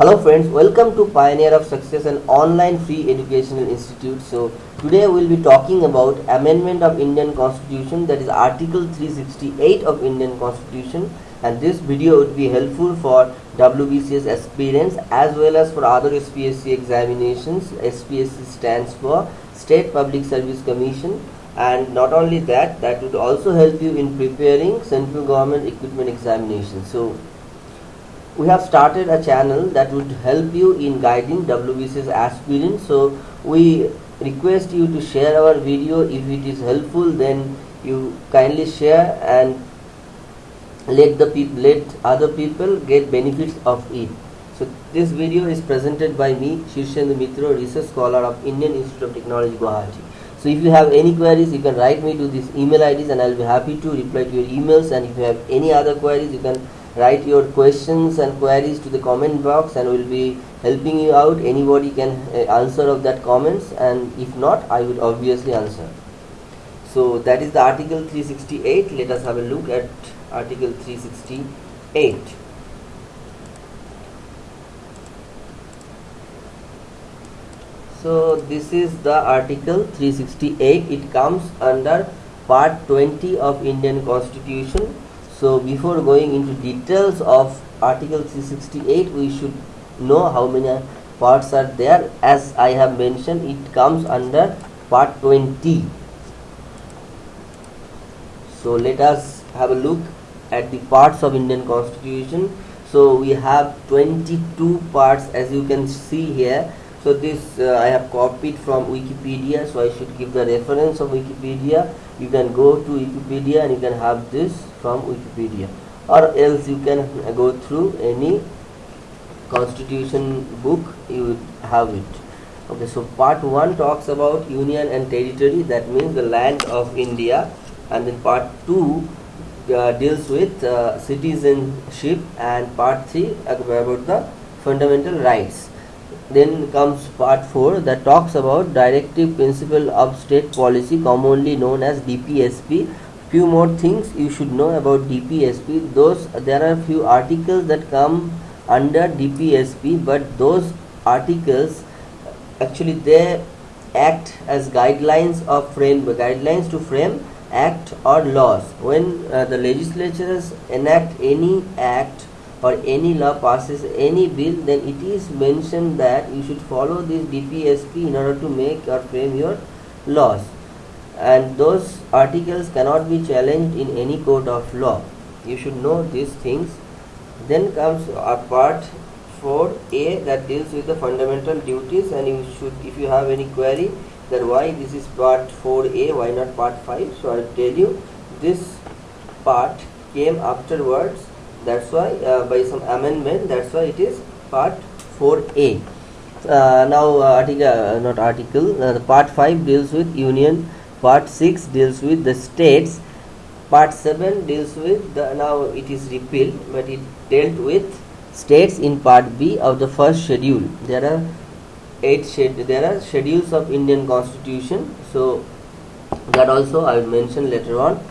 Hello friends, welcome to Pioneer of Success, an online free educational institute. So today we will be talking about amendment of Indian Constitution that is Article 368 of Indian Constitution and this video would be helpful for WBCS aspirants as well as for other SPSC examinations. SPSC stands for State Public Service Commission and not only that, that would also help you in preparing central government equipment examinations. So we have started a channel that would help you in guiding WBCS aspirants. So we request you to share our video. If it is helpful, then you kindly share and let the people, let other people get benefits of it. So this video is presented by me, Shirshendu Mitra, research scholar of Indian Institute of Technology, Guwahati. So if you have any queries, you can write me to these email IDs and I'll be happy to reply to your emails. And if you have any other queries, you can write your questions and queries to the comment box and we'll be helping you out. Anybody can uh, answer of that comments and if not i would obviously answer. So that is the article 368 let us have a look at article 368 so this is the article 368 it comes under part 20 of indian constitution so before going into details of article 368 we should know how many parts are there. As i have mentioned it comes under part 20 so let us have a look at the parts of indian constitution. So we have 22 parts as you can see here. So this uh, I have copied from Wikipedia so I should give the reference of Wikipedia. You can go to Wikipedia and you can have this from Wikipedia. Or else you can go through any constitution book you have it. Okay so part 1 talks about union and territory. That means the land of India. And then part 2 uh, deals with uh, citizenship. And part 3 about the fundamental rights. Then comes part 4 that talks about directive principle of state policy commonly known as DPSP. Few more things you should know about DPSP. Those there are few articles that come under DPSP but those articles actually they act as guidelines of frame guidelines to frame act or laws when uh, the legislatures enact any act or any law passes any bill then it is mentioned that you should follow this DPSP in order to make or frame your laws and those articles cannot be challenged in any court of law. You should know these things. Then comes a part 4a that deals with the fundamental duties. And you should if you have any query that why this is part 4a why not part 5 so i'll tell you. This part came afterwards. That's why uh, by some amendment that's why it is part 4a uh, now uh, article uh, not article uh, the part 5 deals with union part 6 deals with the states. Part 7 deals with the now it is repealed but it dealt with states in part b of the first schedule. There are eight shed there are schedules of indian constitution so that also i will mention later on.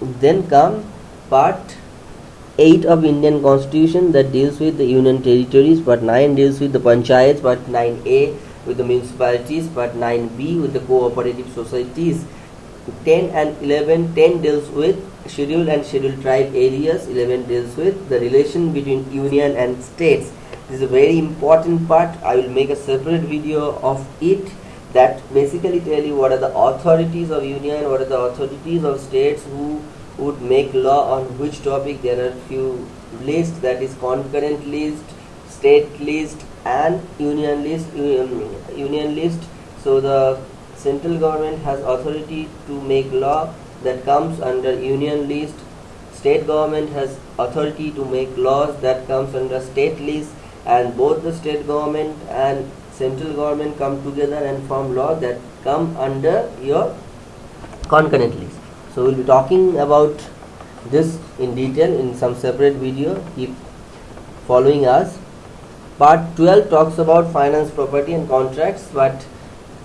Then come part 8 of Indian constitution that deals with the union territories. Part 9 deals with the panchayats. Part 9a with the municipalities but 9b with the cooperative societies. 10 and 11 10 deals with scheduled and scheduled tribe areas 11 deals with the relation between union and states. This is a very important part. I will make a separate video of it that basically tell you what are the authorities of union what are the authorities of states who would make law on which topic. There are few lists that is concurrent list state list and union list um, union list. So the central government has authority to make law that comes under union list. State government has authority to make laws that comes under state list. And both the state government and central government come together and form law that come under your concurrent list. So we'll be talking about this in detail in some separate video. Keep following us part 12 talks about finance property and contracts. But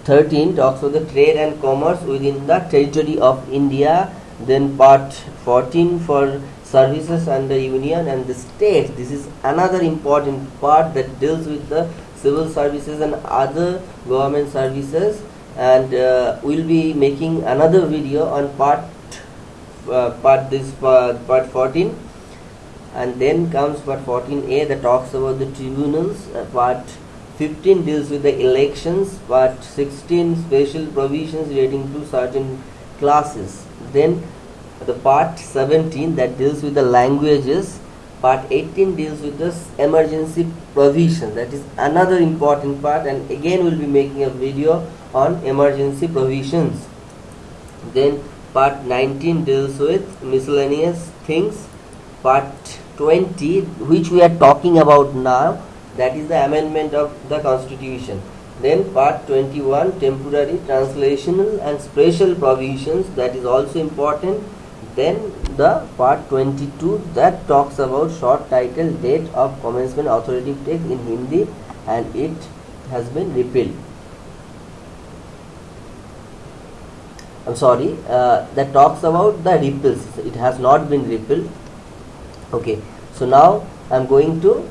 13 talks about the trade and commerce within the territory of india. Then part 14 for services under union and the state. This is another important part that deals with the civil services and other government services. And uh, we'll be making another video on part uh, part this part, part 14 and then comes part 14a that talks about the tribunals. Uh, part 15 deals with the elections. Part 16 special provisions relating to certain classes. Then the part 17 that deals with the languages. Part 18 deals with the emergency provision. That is another important part. And again we'll be making a video on emergency provisions. Then part 19 deals with miscellaneous things. Part 20 which we are talking about now that is the amendment of the constitution then part 21 temporary translational and special provisions that is also important then the part 22 that talks about short title date of commencement authoritative text in Hindi and it has been repealed. I'm sorry, uh, that talks about the repeals. It has not been repealed. Okay, so now I'm going to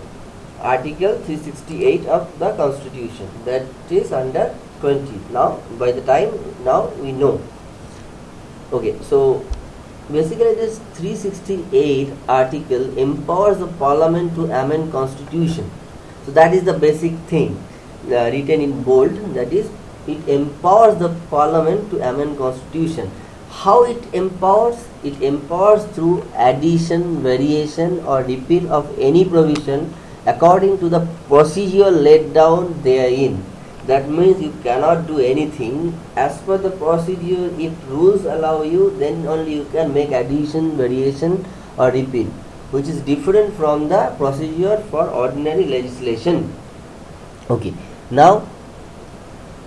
Article 368 of the Constitution that is under 20. Now, by the time now we know. Okay, so basically this 368 article empowers the parliament to amend constitution so that is the basic thing uh, written in bold that is it empowers the parliament to amend constitution how it empowers it empowers through addition variation or repeal of any provision according to the procedure laid down therein. That means you cannot do anything. As per the procedure if rules allow you then only you can make addition variation or repeal which is different from the procedure for ordinary legislation. Okay. Now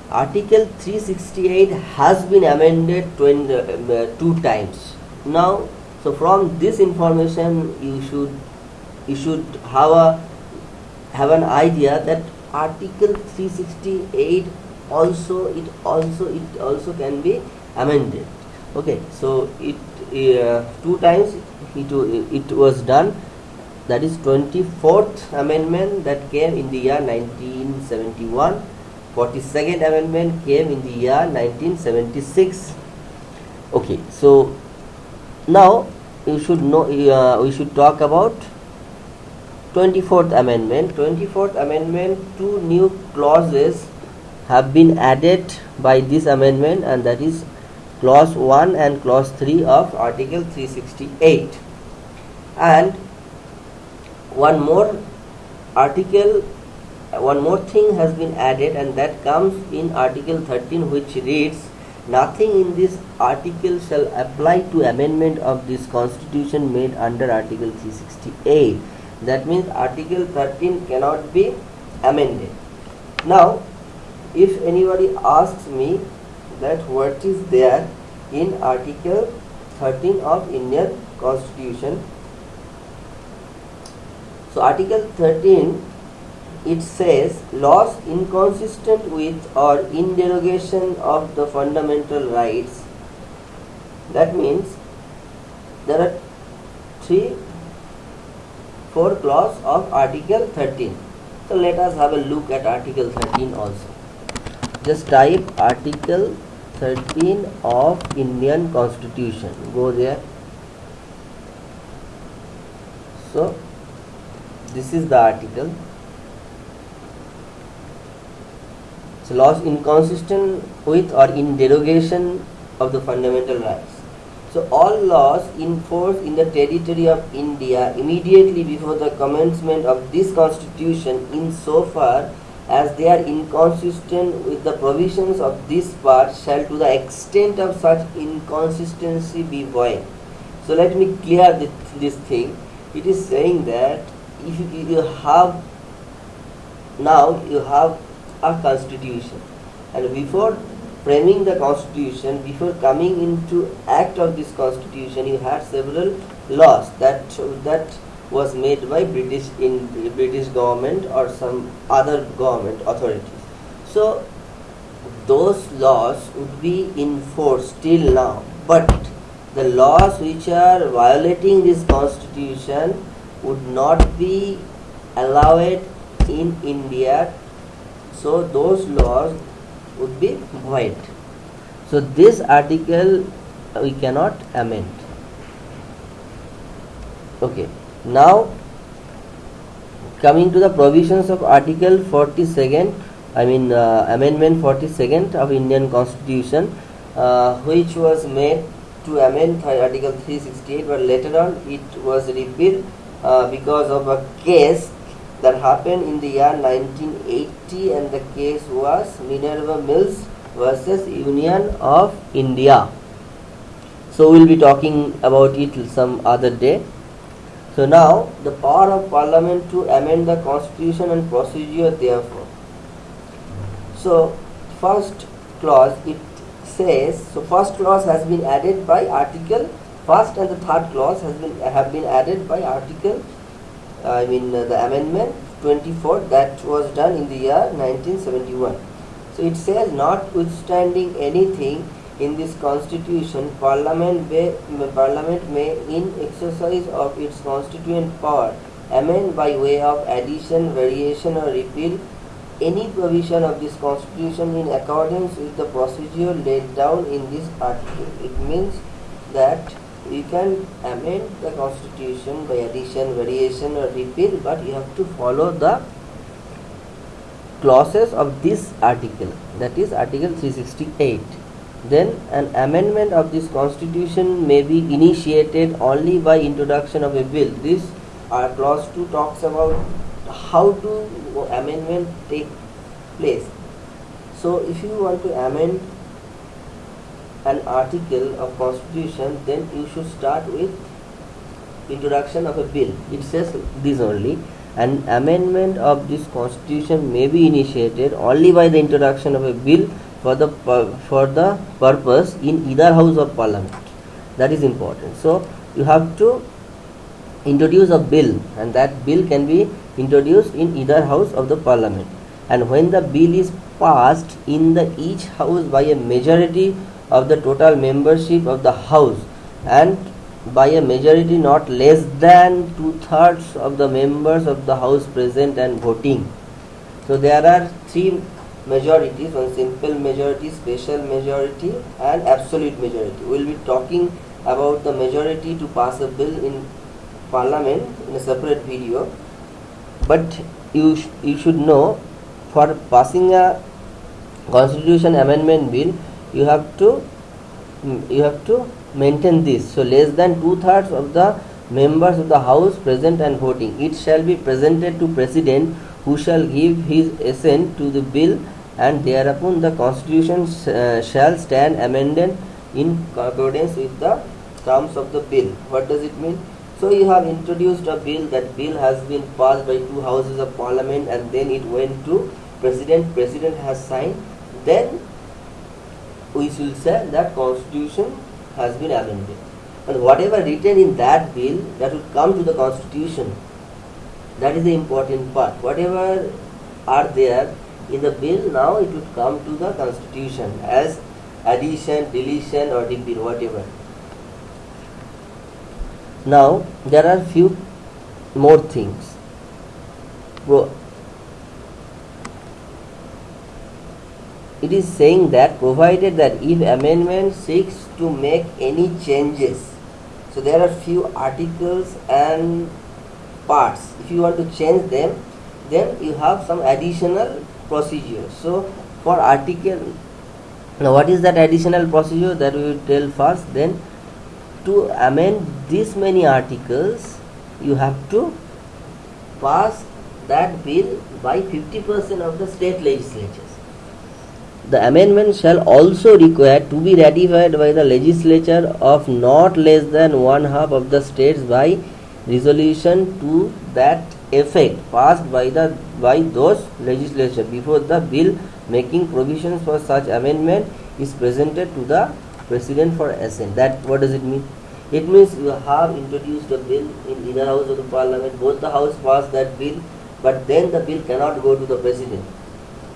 article 368 has been amended 20, uh, two times. Now so from this information you should you should have a have an idea that article 368 also it also it also can be amended. Okay so it uh, two times it, it was done. That is 24th amendment that came in the year 1971 42nd amendment came in the year 1976 okay so now you should know uh, we should talk about 24th amendment. 24th amendment two new clauses have been added by this amendment and that is clause 1 and clause 3 of article 368 and one more article one more thing has been added and that comes in article 13 which reads nothing in this article shall apply to amendment of this constitution made under article 368 that means article 13 cannot be amended. Now if anybody asks me that what is there in article 13 of indian constitution so article 13 it says laws inconsistent with or in derogation of the fundamental rights. That means there are three 4 clause of article 13 so let us have a look at article 13 also. Just type article 13 of Indian constitution. Go there. So this is the article so laws inconsistent with or in derogation of the fundamental rights so all laws in force in the territory of India immediately before the commencement of this constitution in so far as they are inconsistent with the provisions of this part shall to the extent of such inconsistency be void. So let me clear this, thing. It is saying that if you have now you have a constitution. And before framing the constitution before coming into act of this constitution you had several laws that that was made by british in british government or some other government authorities. So those laws would be in force till now. But the laws which are violating this constitution would not be allowed in India so those laws would be void. So this article we cannot amend. Okay. Now coming to the provisions of article 42nd i mean uh, amendment 42nd of indian constitution uh, which was made to amend article 368 but later on it was repealed uh, because of a case that happened in the year 1980 and the case was minerva mills versus union of india so we'll be talking about it some other day so now the power of parliament to amend the constitution and procedure therefore. So first clause it says so first clause has been added by article first and the third clause has been have been added by article I mean uh, the amendment 24 that was done in the year 1971. So it says notwithstanding anything in this constitution, Parliament may, Parliament may, in exercise of its constituent power, amend by way of addition, variation, or repeal any provision of this constitution in accordance with the procedure laid down in this article. It means that you can amend the constitution by addition, variation, or repeal, but you have to follow the clauses of this article, that is Article 368 then an amendment of this constitution may be initiated only by introduction of a bill. This uh, clause 2 talks about how to amendment take place. So if you want to amend an article of constitution then you should start with introduction of a bill. It says this only an amendment of this constitution may be initiated only by the introduction of a bill for the for the purpose in either house of parliament. That is important. So you have to introduce a bill and that bill can be introduced in either house of the parliament. And when the bill is passed in the each house by a majority of the total membership of the house and by a majority not less than two thirds of the members of the house present and voting. So there are three majorities one simple majority special majority and absolute majority. We will be talking about the majority to pass a bill in parliament in a separate video. But you sh you should know for passing a constitution amendment bill you have to you have to maintain this. So less than two thirds of the members of the house present and voting. It shall be presented to president who shall give his assent to the bill and thereupon the constitution uh, shall stand amended in accordance with the terms of the bill. What does it mean? So you have introduced a bill. That bill has been passed by two houses of parliament and then it went to president. President has signed. Then we will say that constitution has been amended. And whatever written in that bill that will come to the constitution. That is the important part. Whatever are there in the bill now it would come to the constitution as addition deletion or repeal whatever. Now there are few more things it is saying that provided that if amendment seeks to make any changes so there are few articles and parts if you want to change them then you have some additional procedure. So for article, now what is that additional procedure that we will tell first then to amend this many articles you have to pass that bill by 50% of the state legislatures. The amendment shall also require to be ratified by the legislature of not less than one half of the states by resolution to that effect passed by the by those legislature. Before the bill making provisions for such amendment is presented to the president for assent. That what does it mean? It means you have introduced a bill in either house of the parliament. Both the house passed that bill but then the bill cannot go to the president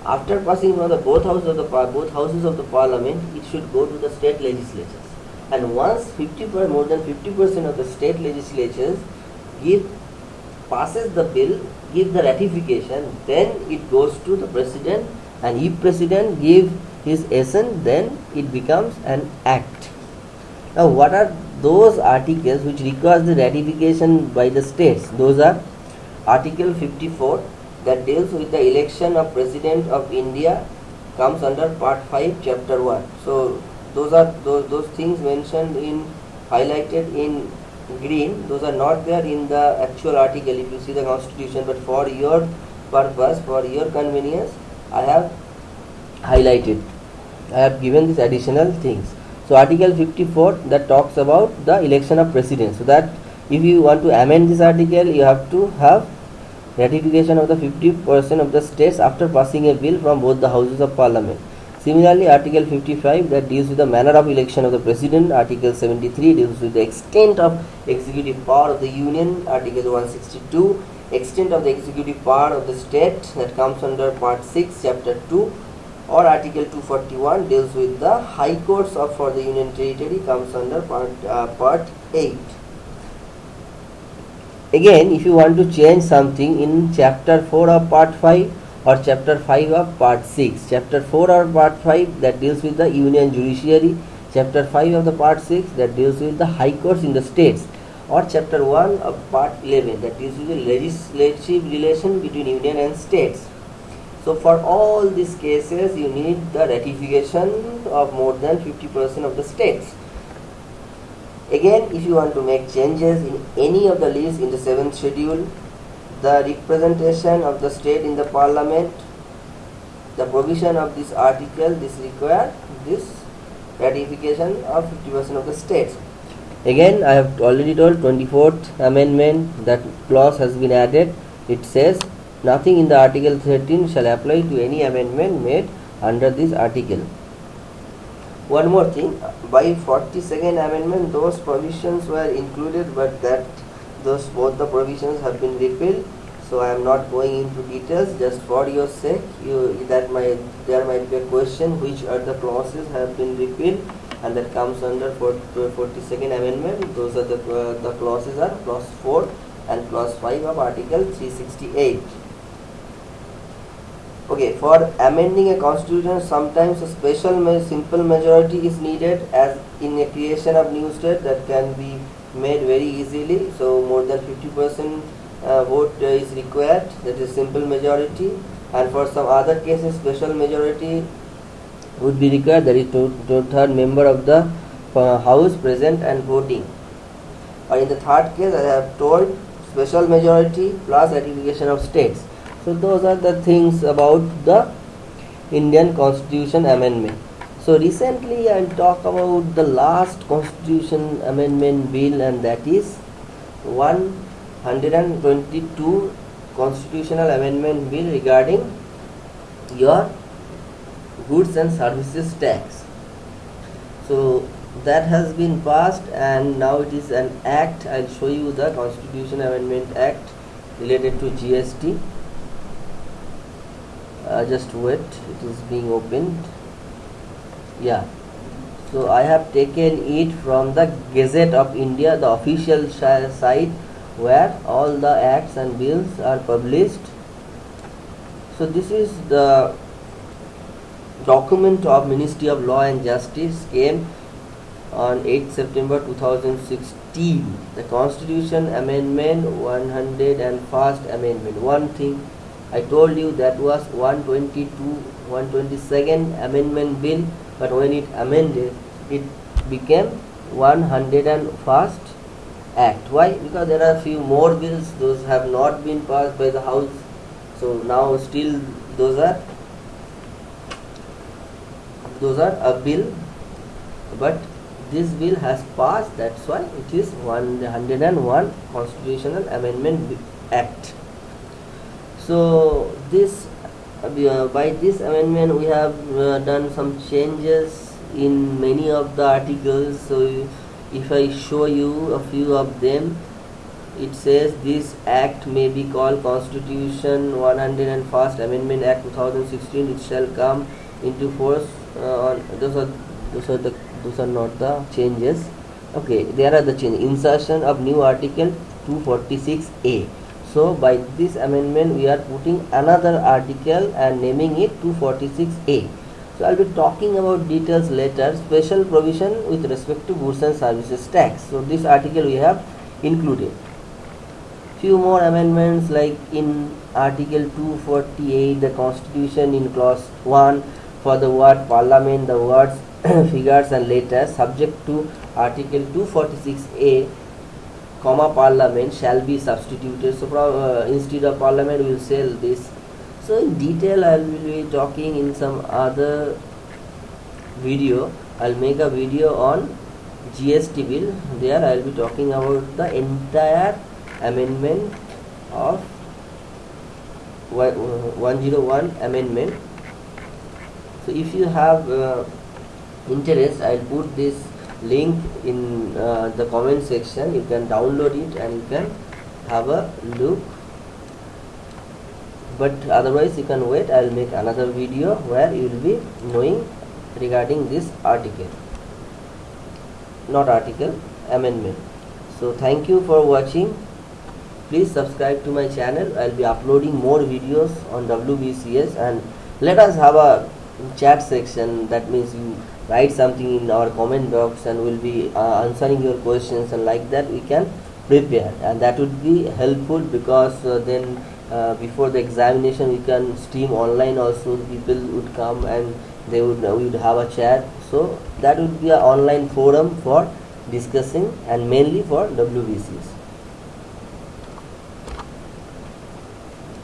after passing from the both houses of the both houses of the parliament it should go to the state legislatures. And once 50 per, more than 50 percent of the state legislatures give passes the bill give the ratification then it goes to the president. And if president give his assent then it becomes an act. Now what are those articles which requires the ratification by the states? Those are article 54 that deals with the election of president of india comes under part 5 chapter 1 so those are those, those things mentioned in highlighted in green those are not there in the actual article. If you see the constitution but for your purpose for your convenience i have highlighted. I have given these additional things. So article 54 that talks about the election of president. So that if you want to amend this article you have to have ratification of the 50% of the states after passing a bill from both the houses of parliament Similarly, Article 55 that deals with the manner of election of the President, Article 73 deals with the extent of executive power of the Union, Article 162, extent of the executive power of the state that comes under Part 6, Chapter 2, or Article 241 deals with the High Courts of for the Union Territory comes under Part, uh, part 8. Again, if you want to change something in Chapter 4 of Part 5, or chapter 5 of part 6 chapter 4 or part 5 that deals with the union judiciary chapter 5 of the part 6 that deals with the high courts in the states or chapter 1 of part 11 that deals with the legislative relation between union and states. So for all these cases you need the ratification of more than 50% of the states again if you want to make changes in any of the lists in the seventh schedule the representation of the state in the parliament the provision of this article this require this ratification of 50% of the states again i have already told 24th amendment that clause has been added. It says nothing in the article 13 shall apply to any amendment made under this article one more thing. By 42nd amendment those provisions were included but that those both the provisions have been repealed. So I am not going into details. Just for your sake you that might there might be a question which are the clauses have been repealed? And that comes under 42nd amendment. Those are the uh, the clauses are clause 4 and clause 5 of article 368 okay for amending a constitution sometimes a special simple majority is needed as in a creation of new state that can be made very easily. So more than 50 percent uh, vote uh, is required that is simple majority. And for some other cases special majority would be required that is two, two third member of the uh, house present and voting. Or in the third case I have told special majority plus ratification of states so those are the things about the Indian constitution amendment so recently I'll talk about the last constitution amendment bill and that is 122 constitutional amendment bill regarding your goods and services tax. So that has been passed and now it is an act. I'll show you the constitution amendment act related to GST. Uh, just wait, it is being opened. Yeah. So I have taken it from the Gazette of India the official site where all the acts and bills are published. So this is the document of Ministry of Law and Justice came on 8 September 2016 the Constitution Amendment 101st Amendment. One thing I told you that was 122 122nd Amendment Bill but when it amended it became 101st act. Why? Because there are few more bills those have not been passed by the house. So now still those are those are a bill but this bill has passed that's why it is 101 constitutional amendment act so this uh, by this amendment we have uh, done some changes in many of the articles. So if I show you a few of them it says this act may be called constitution 101st amendment act 2016 it shall come into force uh, on those are those are the those are not the changes. Okay there are the change insertion of new article 246a so by this amendment we are putting another article and naming it 246a so i'll be talking about details later. Special provision with respect to goods and services tax. So this article we have included. Few more amendments like in article 248 the constitution in clause 1 for the word parliament the words figures and letters subject to article 246a comma parliament shall be substituted. So uh, instead of parliament we will say this. So in detail i will be talking in some other video. I'll make a video on gst bill. There i'll be talking about the entire amendment of 101 amendment. So if you have uh, interest i'll put this link in uh, the comment section. You can download it and you can have a look. But otherwise you can wait. I'll make another video where you will be knowing regarding this article. Not article amendment. So thank you for watching. Please subscribe to my channel. I'll be uploading more videos on wbcs and let us have a chat section. That means you write something in our comment box and we'll be uh, answering your questions and like that we can prepare. And that would be helpful because uh, then uh, before the examination we can stream online also. People would come and they would we would have a chat. So that would be an online forum for discussing and mainly for WBCS